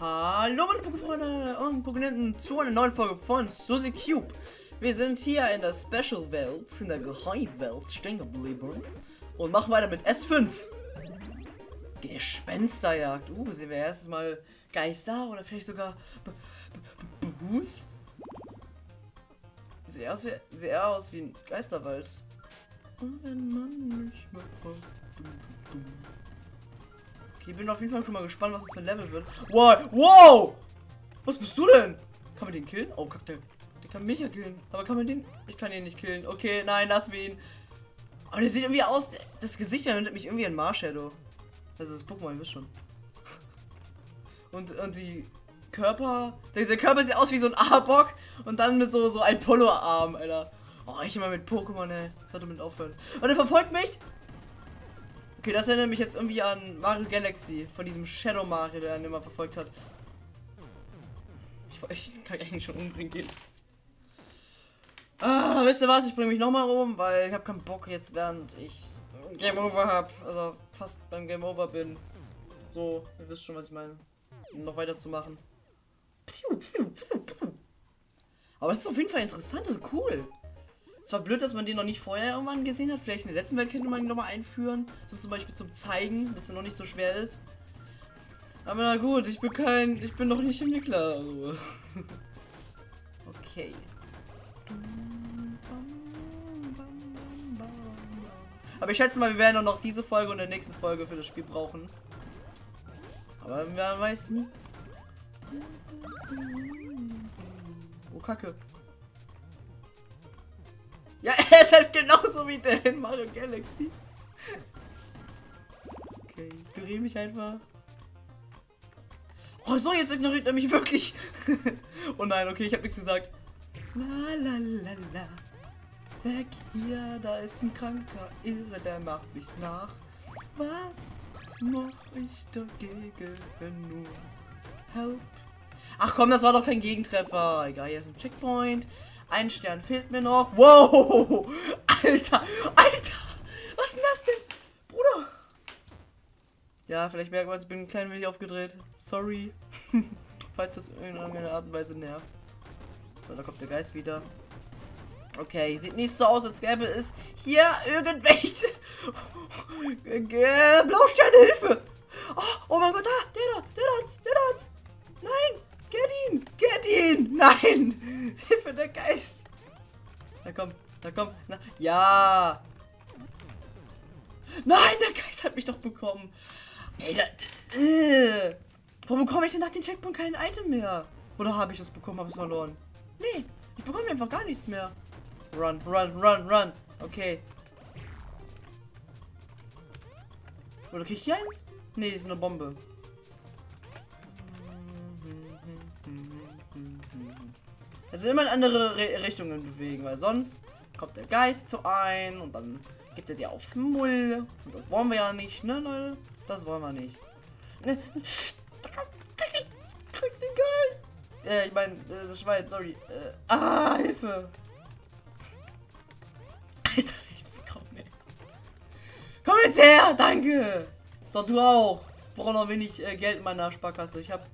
Hallo meine Pokéfreunde und Pokénenten zu einer neuen Folge von Suzy Cube. Wir sind hier in der Special Welt, in der Geheimwelt stehen geblieben und machen weiter mit S5. Gespensterjagd. Uh, sehen wir erstes Mal Geister oder vielleicht sogar Bus. Sieht aus wie, sieht aus wie ein Geisterwald. Und wenn man mich mal fragt, dum, dum, dum. Okay, bin auf jeden Fall schon mal gespannt, was das für ein Level wird. Wow, wow! Was bist du denn? Kann man den killen? Oh, guck, der, der kann mich ja killen. Aber kann man den? Ich kann ihn nicht killen. Okay, nein, lassen wir ihn. Aber der sieht irgendwie aus. Das Gesicht erinnert mich irgendwie an Marshadow. Das ist Pokémon, ihr wisst schon. Und, und die Körper. Der, der Körper sieht aus wie so ein Arbok und dann mit so, so ein Polo-Arm, Alter. Oh, ich immer mit Pokémon, ey. Sollte mit aufhören. Und er verfolgt mich. Okay, das erinnert mich jetzt irgendwie an Mario Galaxy, von diesem Shadow Mario, der ihn immer verfolgt hat. Ich, ich kann eigentlich schon umbringen gehen. Ah, wisst ihr was? Ich bringe mich nochmal um, weil ich habe keinen Bock jetzt, während ich Game Over habe, also fast beim Game Over bin. So, ihr wisst schon, was ich meine. Um noch weiterzumachen. Aber es ist auf jeden Fall interessant und cool. Es war blöd, dass man den noch nicht vorher irgendwann gesehen hat. Vielleicht in der letzten Welt könnte man ihn nochmal einführen. So zum Beispiel zum Zeigen, dass er noch nicht so schwer ist. Aber na gut, ich bin kein. Ich bin noch nicht Entwickler. Also. okay. Aber ich schätze mal, wir werden auch noch diese Folge und der nächsten Folge für das Spiel brauchen. Aber man weiß nie. Oh, Kacke. Ja, er ist halt genauso wie der in Mario Galaxy. Okay, ich drehe mich einfach. Oh so, jetzt ignoriert er mich wirklich. oh nein, okay, ich habe nichts gesagt. La la la la. Weg hier, da ist ein kranker Irre, der macht mich nach. Was mach ich dagegen nur? Help. Ach komm, das war doch kein Gegentreffer. Egal, hier ist ein Checkpoint. Ein Stern fehlt mir noch. Wow! Alter! Alter! Was ist denn das denn? Bruder! Ja, vielleicht merkt man, ich bin ein klein wenig aufgedreht. Sorry. Falls das in irgendeiner Art und Weise nervt. So, da kommt der Geist wieder. Okay, sieht nicht so aus, als gäbe es hier irgendwelche Blausterne-Hilfe. Oh, oh mein Gott, da, der da, der da, der da. Nein, get ihn, get ihn. Nein, Hilfe, der Geist. Da kommt, da kommt, na, ja. Nein, der Geist hat mich doch bekommen. Ey, da, äh. Warum bekomme ich denn nach dem Checkpoint kein Item mehr? Oder habe ich das bekommen, habe es verloren? Nee, ich bekomme einfach gar nichts mehr. Run, run, run, run. Okay. Oder krieg ich hier eins? Nee, ist eine Bombe. Sind immer in andere Re Richtungen bewegen, weil sonst kommt der Geist zu ein und dann gibt er dir aufs Mull. Und das wollen wir ja nicht, ne, Leute? Das wollen wir nicht. Ne, Krieg den Geist! Äh, ich meine, das Schwein, sorry. Äh, ah, Hilfe! Alter, jetzt komm, ey. Komm jetzt her, danke! So, du auch. Brauche noch wenig äh, Geld in meiner Sparkasse. Ich habe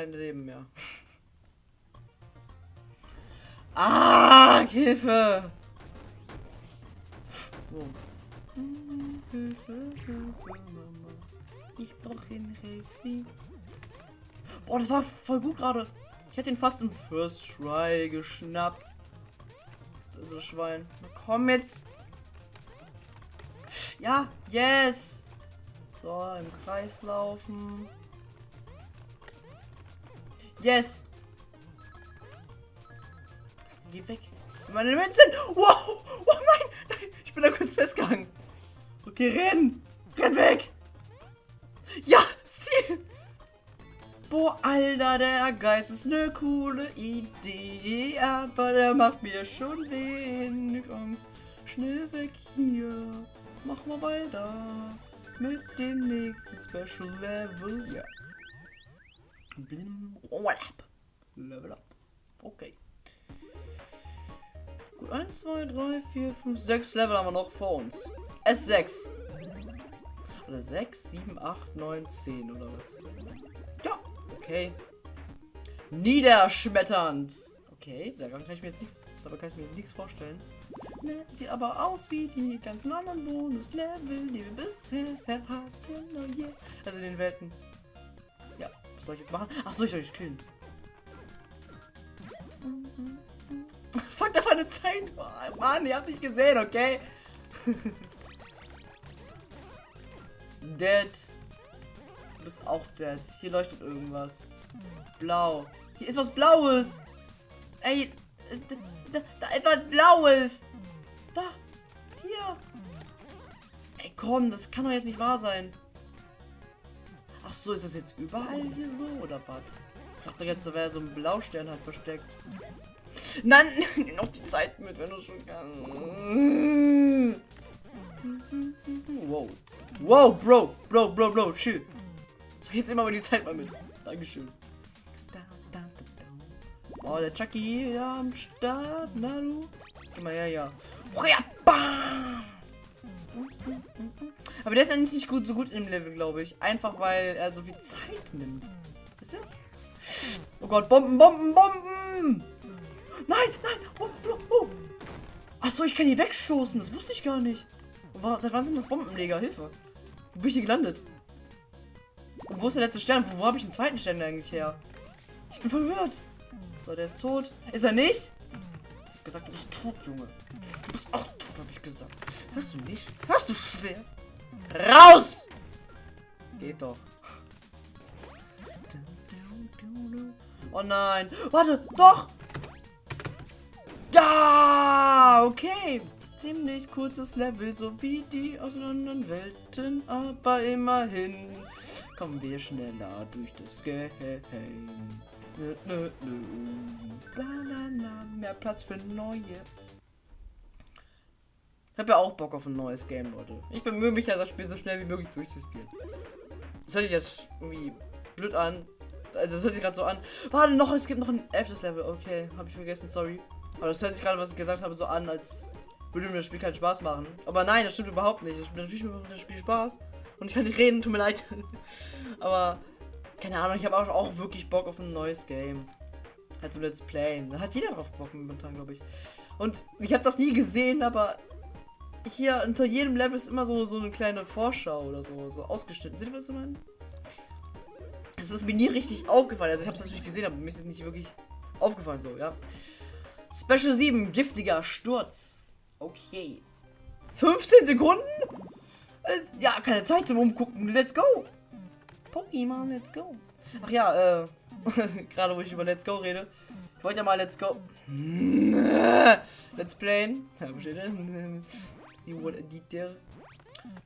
kein Leben mehr. Ah, Hilfe! Oh. Ich brauche den Hilfe. Boah, das war voll gut gerade. Ich hätte ihn fast im First Try geschnappt. Das ist Schwein. Na, komm jetzt. Ja, yes. So, im Kreis laufen. Yes. Geh weg. Meine Münzen. Wow. Oh nein. Ich bin da kurz festgehangen. Okay, renn. Renn weg. Ja, Ziel. Boah, Alter, der Geist ist eine coole Idee, aber der macht mir schon wenig Angst. Schnell weg hier, mach mal weiter mit dem nächsten Special Level, ja. Level up. Level up. Okay. Gut, 1, 2, 3, 4, 5, 6 Level haben wir noch vor uns. S6. Oder 6, 7, 8, 9, 10 oder was? Ja, okay. Niederschmetternd. Okay, daran kann ich mir jetzt nichts, dabei kann ich mir nichts vorstellen. Sieht aber aus wie die ganzen anderen Bonuslevel, die wir bisher hatten. Oh yeah. Also in den Welten. Was soll ich jetzt machen? Ach so, ich soll ich killen. Fuck, da war eine Zeit. Oh, Mann, ihr habt nicht gesehen, okay? dead. Du bist auch dead. Hier leuchtet irgendwas. Blau. Hier ist was Blaues. Ey, da, da, da etwas Blaues. Da. Hier. Ey, komm, das kann doch jetzt nicht wahr sein. So, ist das jetzt überall hier so oder was? Ich dachte jetzt, da wäre so ein Blaustern halt versteckt. Nein, noch die Zeit mit, wenn du schon kannst. Wow. Wow, Bro, Bro, Bro, Bro, chill. So, jetzt immer mal die Zeit mal mit. Dankeschön. Oh, der Chucky ja, am Start. Na du? Geh mal her, ja. Aber der ist ja nicht gut, so gut im Level, glaube ich. Einfach weil er so viel Zeit nimmt. Wisst ihr? Oh Gott, Bomben, Bomben, Bomben! Nein, nein! Oh, oh, oh. Achso, ich kann die wegstoßen. Das wusste ich gar nicht. Seit wann sind das Bombenleger? Hilfe. Wo bin ich hier gelandet? Und wo ist der letzte Stern? Wo, wo habe ich den zweiten Stern eigentlich her? Ich bin verwirrt. So, der ist tot. Ist er nicht? Ich hab gesagt, du bist tot, Junge. Du bist auch tot, habe ich gesagt. Hörst du nicht? Hörst du schwer? Raus! Geht doch. Oh nein. Warte, doch! Ja, okay ziemlich kurzes Level, so wie die aus anderen Welten, aber immerhin kommen wir schneller durch das Game. Mehr Platz für neue. Habe ja auch Bock auf ein neues Game, Leute. Ich bemühe mich ja, das Spiel so schnell wie möglich durchzuspielen. Das hört sich jetzt irgendwie blöd an. Also das hört sich gerade so an. Warte noch, es gibt noch ein elftes Level. Okay, habe ich vergessen, sorry. Aber das hört sich gerade, was ich gesagt habe, so an, als würde mir das Spiel keinen Spaß machen. Aber nein, das stimmt überhaupt nicht. Natürlich macht das Spiel Spaß. Und ich kann nicht reden, tut mir leid. Aber, keine Ahnung, ich habe auch, auch wirklich Bock auf ein neues Game. Halt so Let's Playen. Da hat jeder drauf Bock momentan, glaube ich. Und ich habe das nie gesehen, aber hier unter jedem Level ist immer so, so eine kleine Vorschau oder so, so ausgeschnitten. Seht ihr, was ich meine? Das ist mir nie richtig aufgefallen. Also ich habe es natürlich gesehen, aber mir ist es nicht wirklich aufgefallen so, ja. Special 7, giftiger Sturz. Okay. 15 Sekunden? Ja, keine Zeit zum Umgucken. Let's go. Pokémon, let's go. Ach ja, äh, gerade wo ich über Let's Go rede. Ich wollte ja mal Let's Go. Let's Playen. See did there.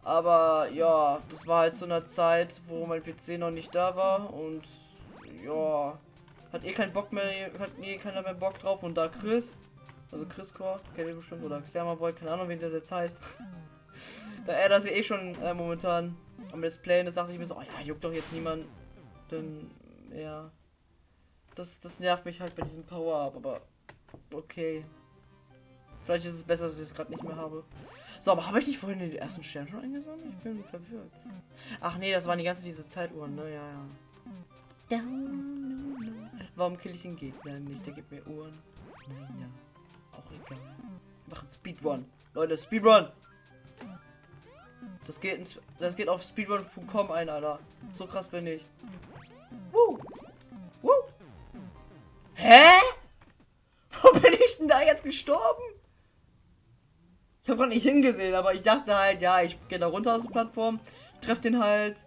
Aber ja, das war halt zu einer Zeit, wo mein PC noch nicht da war und ja, hat eh keinen Bock mehr, hat eh keiner mehr Bock drauf und da Chris also Chris Core, kennt ihr bestimmt, oder Xerma Boy, keine Ahnung, wie das jetzt heißt. da er das eh schon äh, momentan am Let's Playen ist, dachte ich mir so, oh ja, juckt doch jetzt niemand. Denn, ja. Das, das nervt mich halt bei diesem Power-Up, aber okay. Vielleicht ist es besser, dass ich es gerade nicht mehr habe. So, aber habe ich nicht vorhin den ersten Stern schon eingesammelt? Ich bin verwirrt. Ach nee, das waren die ganze diese Zeituhren, ne? Ja, ja. Warum kill ich den Gegner nicht? Der gibt mir Uhren. Naja. Auch egal. Machen Speedrun. Leute, Speedrun. Das geht, ins, das geht auf speedrun.com ein, Alter. So krass bin ich. Woo. Woo. Hä? Wo bin ich denn da jetzt gestorben? Ich habe gar nicht hingesehen, aber ich dachte halt, ja, ich gehe da runter aus der Plattform, treffe den halt.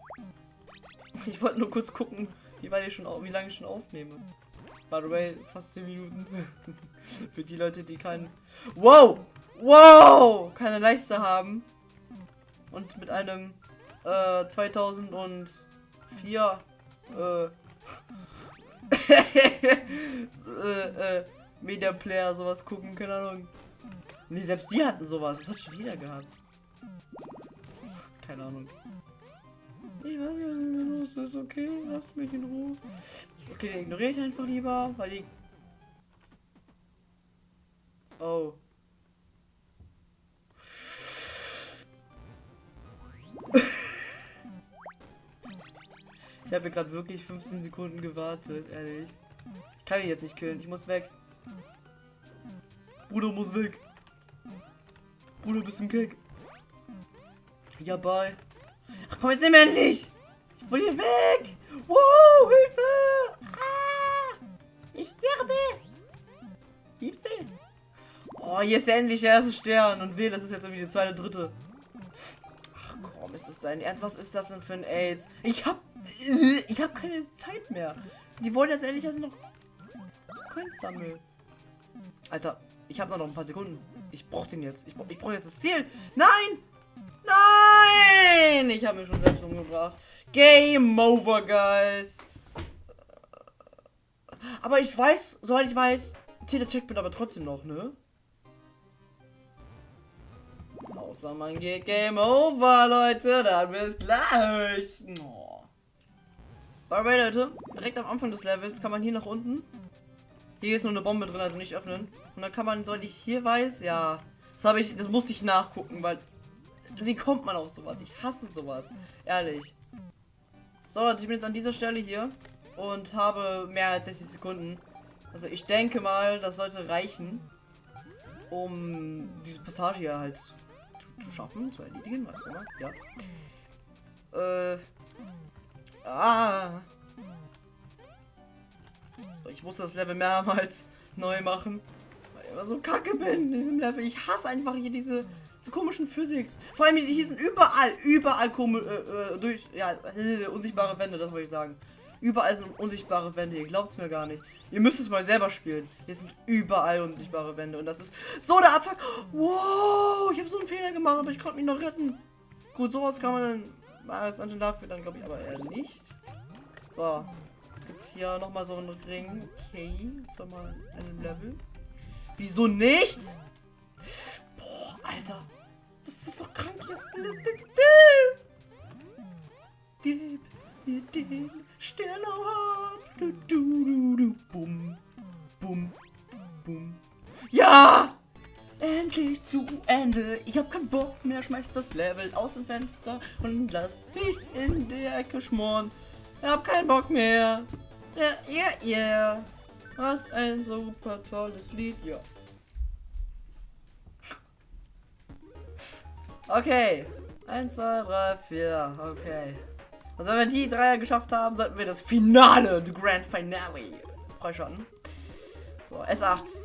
Ich wollte nur kurz gucken, wie weit ich schon, wie lange ich schon aufnehme. By the way, fast 10 Minuten. Für die Leute, die keinen... Wow! Wow! Keine Leiste haben. Und mit einem äh, 2004 äh, äh, äh, Media Player sowas gucken, keine Ahnung. Nee, selbst die hatten sowas. Das hat schon wieder gehabt. Keine Ahnung. Ich weiß nicht, was los ist, okay? Lasst mich in Ruhe. Okay, ignoriere ich einfach lieber, weil die... Oh. Ich habe gerade wirklich 15 Sekunden gewartet, ehrlich. Ich kann ihn jetzt nicht killen, ich muss weg. Bruder muss weg. Bruder, bist im Kick. Ja, bye. Ach komm, jetzt nimm endlich! Ich will hier weg! Wow, Hilfe! Ah, ich sterbe! Hilfe! Oh, hier ist endlich der erste Stern. Und weh, das ist jetzt irgendwie die zweite, dritte. Ach komm, ist das dein Ernst? Was ist das denn für ein AIDS? Ich hab... Ich hab keine Zeit mehr. Die wollen jetzt endlich erst noch... Coins sammeln. Alter, ich habe noch ein paar Sekunden. Ich brauche den jetzt. Ich, brauch, ich brauche jetzt das Ziel. Nein! Nein! Ich habe mich schon selbst umgebracht. Game over, guys. Aber ich weiß, soweit ich weiß, zählt der Checkpoint aber trotzdem noch, ne? Außer man geht Game over, Leute. Dann bis gleich. Oh. Alright, Leute. Direkt am Anfang des Levels kann man hier nach unten. Hier ist nur eine Bombe drin, also nicht öffnen. Und dann kann man, soll ich hier weiß, ja. Das habe ich, das musste ich nachgucken, weil. Wie kommt man auf sowas? Ich hasse sowas. Ehrlich. So, Leute, ich bin jetzt an dieser Stelle hier und habe mehr als 60 Sekunden. Also ich denke mal, das sollte reichen, um diese Passage hier halt zu, zu schaffen, zu erledigen, was auch immer. Ja. Äh. Ah. So, ich muss das Level mehrmals neu machen. Weil ich immer so kacke bin in diesem Level. Ich hasse einfach hier diese, diese komischen Physics. Vor allem, sie hießen überall, überall komisch, äh, äh, durch, ja, unsichtbare Wände, das wollte ich sagen. Überall sind unsichtbare Wände, ihr glaubt es mir gar nicht. Ihr müsst es mal selber spielen. Hier sind überall unsichtbare Wände und das ist so der Abfuck. Wow, ich habe so einen Fehler gemacht, aber ich konnte mich noch retten. Gut, sowas kann man als Anschein dafür dann, glaube ich, aber eher nicht. So, jetzt gibt es hier nochmal so einen Ring. Okay, zweimal einen Level. Wieso nicht? Boah, Alter. Das ist doch krank hier. Gib mir den Stern auf. Du, du, du, du. Bum, bum, bum. Ja! Endlich zu Ende. Ich hab keinen Bock mehr. Schmeiß das Level aus dem Fenster und lass dich in der Ecke schmoren. Ich hab keinen Bock mehr. Ja, ja, ja. Was ein super tolles Lied, ja. Okay. 1, 2, 3, 4. Okay. Also wenn wir die drei geschafft haben, sollten wir das Finale, the Grand Finale, freischalten. So, S8.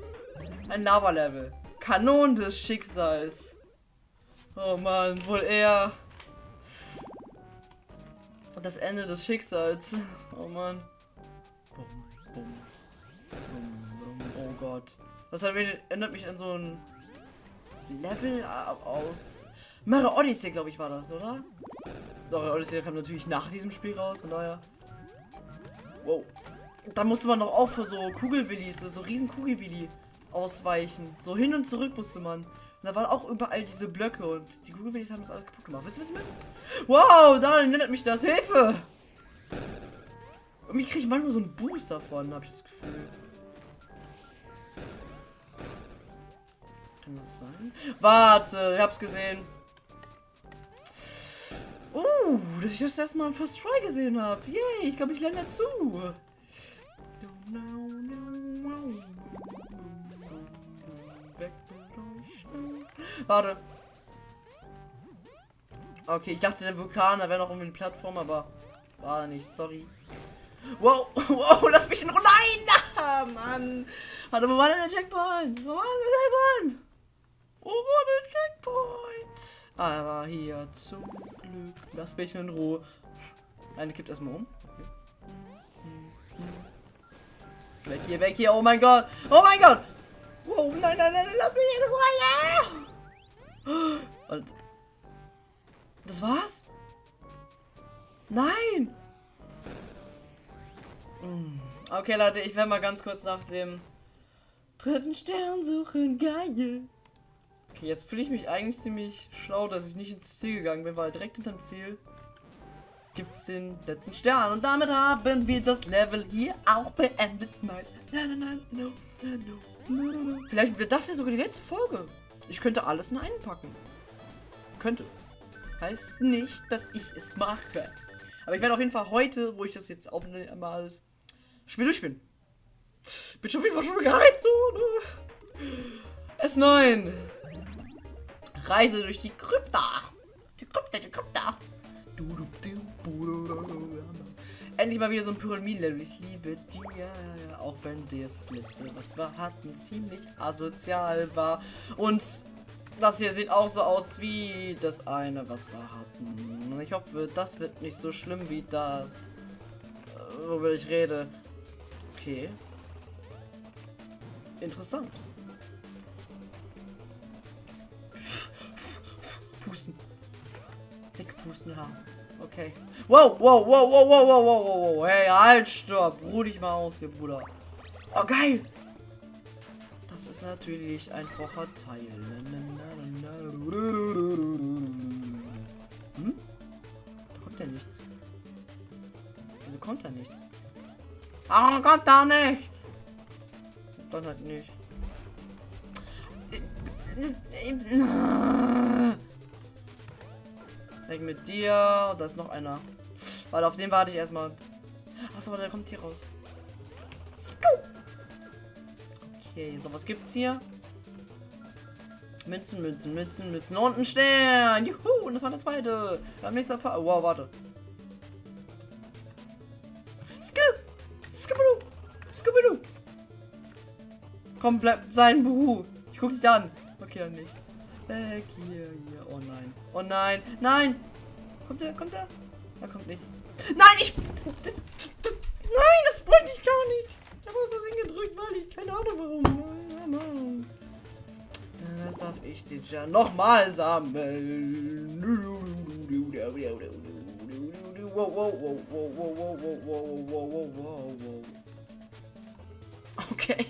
Ein Lava-Level. Kanon des Schicksals. Oh man, wohl eher. Das Ende des Schicksals. Oh man. Bum, bum, bum, oh Gott. Das erinnert mich an so ein Level aus Mario Odyssey, glaube ich, war das, oder? Mario Odyssey kam natürlich nach diesem Spiel raus, von daher. Wow. Da musste man doch auch für so Kugelwillis, so riesen Kugelwilli ausweichen. So hin und zurück musste man. Und da waren auch überall diese Blöcke und die Kugelwillis haben das alles kaputt gemacht. Wisst ihr, was ich meine? Wow, da erinnert mich das. Hilfe! Irgendwie kriege ich manchmal so einen Boost davon, habe ich das Gefühl. Kann das sein? Warte, ich hab's gesehen. Uh, dass ich das erstmal First Try gesehen habe. Yay, ich glaube, ich lerne dazu. Warte. Okay, ich dachte, der Vulkan, da wäre noch irgendwie eine Plattform, aber war nicht. Sorry. Wow, wow, lass mich in Ruhe. Nein, na, Mann. Warte, wo war denn der Checkpoint? Wo war der Checkpoint? Wo war der Checkpoint? Aber hier zum Glück. Lass mich in Ruhe. Eine kippt erstmal um. Okay. Weg hier, weg hier. Oh mein Gott. Oh mein Gott. Wow, nein, nein, nein, lass mich in Ruhe. Ja. Und das war's? Nein. Hm. Okay, Leute, ich werde mal ganz kurz nach dem dritten Stern suchen. Geil. Okay, jetzt fühle ich mich eigentlich ziemlich schlau, dass ich nicht ins Ziel gegangen bin, weil direkt hinterm Ziel gibt es den letzten Stern. Und damit haben wir das Level hier auch beendet. Nice. Vielleicht wird das ja sogar die letzte Folge. Ich könnte alles in einen packen. Könnte. Heißt nicht, dass ich es mache. Aber ich werde auf jeden Fall heute, wo ich das jetzt aufnehme, mal alles Spiel durchspielen. Bin schon wieder schon gehypt, so, ne? S9. Reise durch die Krypta. Die Krypta, die Krypta. Endlich mal wieder so ein Pyramiden-Level. Ich liebe die. Auch wenn das letzte, was wir hatten, ziemlich asozial war. Und das hier sieht auch so aus wie das eine, was wir hatten. Ich hoffe, das wird nicht so schlimm wie das, äh, worüber ich rede. Okay. Interessant. Pusten. Wegpusten haben. Okay. Wow, wow, wow, wow, wow, wow, wow, wow, wow. Hey, halt, stopp. Ruh dich mal aus hier, Bruder. Oh, geil. Das ist natürlich ein Vorteil. Hm? Da kommt ja nichts. Wieso kommt da nichts? Warum kommt da nichts? Dann halt nicht. Weg mit dir. Da ist noch einer. Weil auf den warte ich erstmal. Achso, der kommt hier raus. Okay, so was gibt's hier? Münzen, Münzen, Münzen, Münzen und ein Stern. Juhu, und das war der zweite. Beim nächsten Paar. Wow, warte. Skip! Skibidoo! Skibidoo! Komm, bleib sein Buhu. Ich guck dich an. Okay, dann nicht. Weg hier, hier. Oh nein. Oh nein. Nein! Kommt der? Kommt der? Er kommt nicht. Nein, ich. Nein, das wollte ich gar nicht. Ich habe so gedrückt, weil ich keine Ahnung warum. Das darf ich den ja nochmal sammeln. Wow, wow, wow, wow, wow, wow, wow, wow, wow, wow. Okay.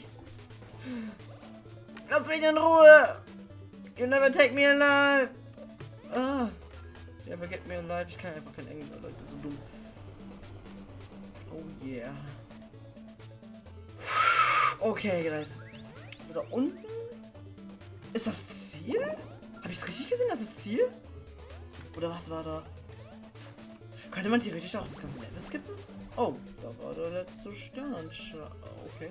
Lass mich in Ruhe! You never take me alive! Ah. You never get me alive. Ich kann einfach kein Englisch, Leute. So dumm. Oh yeah. Okay, guys. Also da unten? Ist das Ziel? Habe ich es richtig gesehen? Das ist Ziel? Oder was war da? Könnte man theoretisch auch das ganze Level skippen? Oh, da war der letzte Stern. Okay.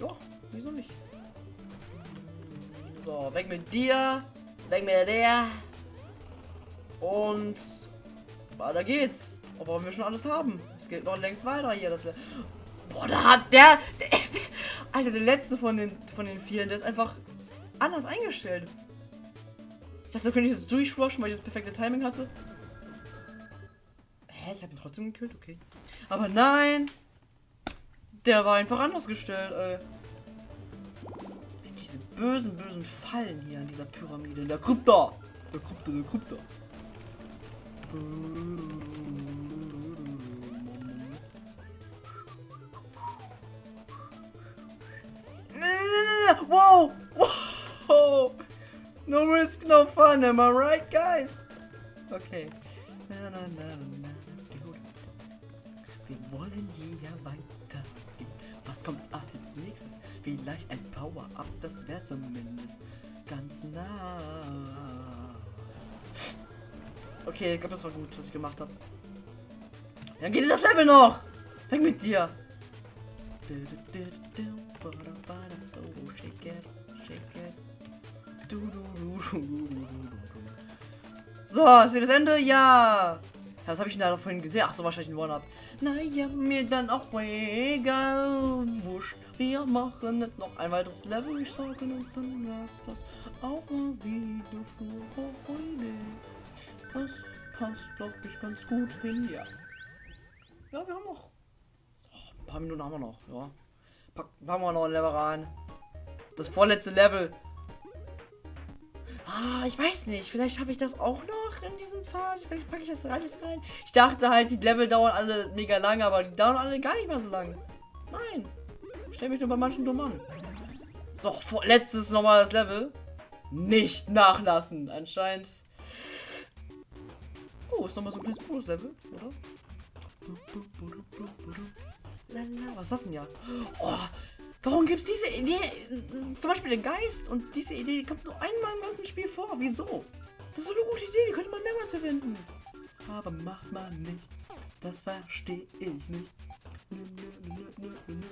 Ja, wieso nicht? So, weg mit dir. Weg mit der. Und weiter geht's. Obwohl wir schon alles haben. Es geht noch längst weiter hier. Das Boah, da hat der, der, der, Alter, der letzte von den von den vier, der ist einfach anders eingestellt. Ich dachte, da könnte ich jetzt durchrushen, weil ich das perfekte Timing hatte. Hä, ich habe ihn trotzdem gekillt, okay. Aber nein! Der war einfach anders gestellt, ey. Bösen, bösen Fallen hier in dieser Pyramide, in der Krypta. Der Krypta, der Krypta. Whoa! Whoa! No risk, no fun, am I right, guys? Okay. Wir wollen hier weitergehen. Was kommt als nächstes? Vielleicht ein Power-Up, das wäre zumindest ganz nice. Okay, ich glaube, das war gut, was ich gemacht habe. Dann geht das Level noch! Weg mit dir! So, ist hier das Ende? Ja! Was habe ich denn da vorhin gesehen? Ach so, wahrscheinlich ein One-Up. Naja, mir dann auch egal. Wurscht. Wir machen nicht noch ein weiteres Level, ich sage, und dann war's das auch mal wieder für heute. Das passt, glaube ich, ganz gut hin, ja. Ja, wir haben noch. So, ein paar Minuten haben wir noch, ja. Packen wir noch ein Level rein. Das vorletzte Level. Ah, ich weiß nicht. Vielleicht habe ich das auch noch in diesem Pfad. Vielleicht packe ich das alles rein. Ich dachte halt, die Level dauern alle mega lang, aber die dauern alle gar nicht mehr so lang. Nein. Stell mich nur bei manchen dumm an. So, letztes normales Level. Nicht nachlassen. Anscheinend. Oh, ist nochmal so ein kleines Bonus-Level, oder? Was ist das denn ja? Oh, warum gibt es diese Idee? Zum Beispiel den Geist und diese Idee kommt nur einmal im ganzen Spiel vor. Wieso? Das ist so eine gute Idee, die könnte man mehrmals verwenden. aber macht man nicht. Das verstehe ich nicht. Nö, nö, nö, nö, nö.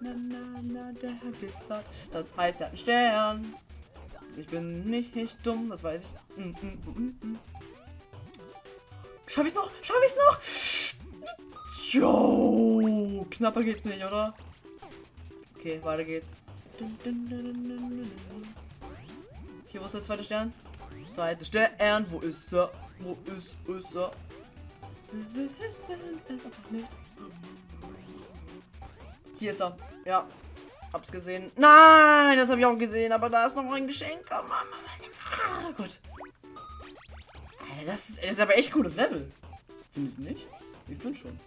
Na, na, na, der glitzert. Das heißt, er hat einen Stern. Ich bin nicht, nicht dumm, das weiß ich. Mm, mm, mm, mm. Schaff ich's noch? Schaff ich's noch? Jo, knapper geht's nicht, oder? Okay, weiter geht's. Hier, wo ist der zweite Stern? Zweite Stern, wo ist er? Wo ist, ist er? Wir wissen es einfach nicht. Hier ist er. Ja. Hab's gesehen. Nein, das habe ich auch gesehen, aber da ist noch ein Geschenk. Oh, Mama. Oh Gott. Ey, das ist, das ist aber echt cooles Level. Findet nicht? Ich finde schon.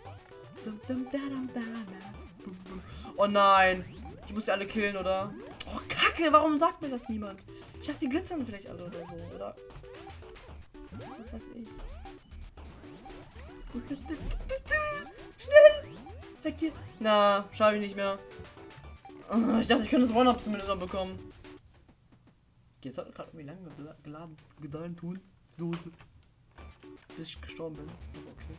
Oh nein. Ich muss die alle killen, oder? Oh, Kacke, warum sagt mir das niemand? Ich dachte, die glitzern vielleicht alle oder so, oder? Was weiß ich. Schnell! Weg hier! Na, schaffe ich nicht mehr. Oh, ich dachte, ich könnte das One-Up zumindest noch bekommen. Jetzt hat gerade irgendwie lange geladen. Gedeihen tun. Dose. Bis ich gestorben bin. Okay.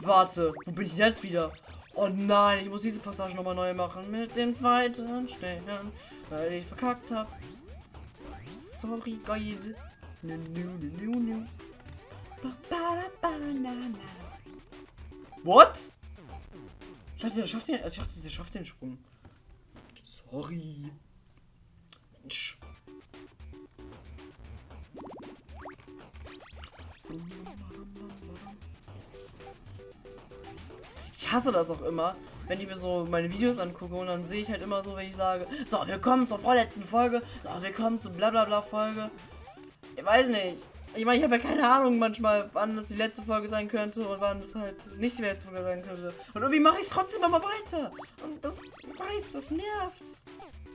Warte, wo bin ich jetzt wieder? Oh nein, ich muss diese Passage nochmal neu machen. Mit dem zweiten Stern. Weil ich verkackt habe. Sorry, guys. Ba, ba, na, na. What? Ich dachte, der schafft den, also ich dachte, der schafft den Sprung. Sorry. Mensch. Ich hasse das auch immer, wenn ich mir so meine Videos angucke und dann sehe ich halt immer so, wenn ich sage, so, wir kommen zur vorletzten Folge, so, wir kommen zur blablabla Folge. Ich weiß nicht. Ich meine, ich habe ja keine Ahnung manchmal, wann das die letzte Folge sein könnte und wann es halt nicht die letzte Folge sein könnte. Und irgendwie mache ich es trotzdem immer weiter. Und das weiß, das nervt.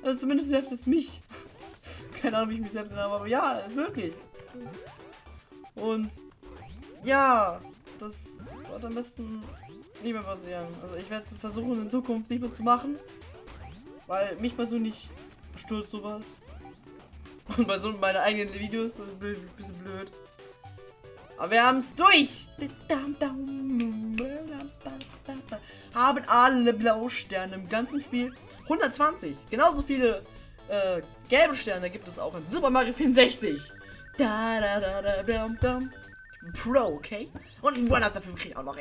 Also zumindest nervt es mich. keine Ahnung, wie ich mich selbst nenne, aber ja, ist möglich. Und ja, das sollte am besten nicht mehr passieren. Also ich werde es versuchen in Zukunft nicht mehr zu machen. Weil mich persönlich stört sowas. Und bei so meine eigenen Videos das ist ein bisschen blöd. Aber wir haben es durch. Haben alle blaue Sterne im ganzen Spiel. 120. Genauso viele äh, gelbe Sterne gibt es auch in Super Mario 64. Da, da, da, da, dum, dum. Pro, okay? Und ein One-Up dafür kriege ich auch noch.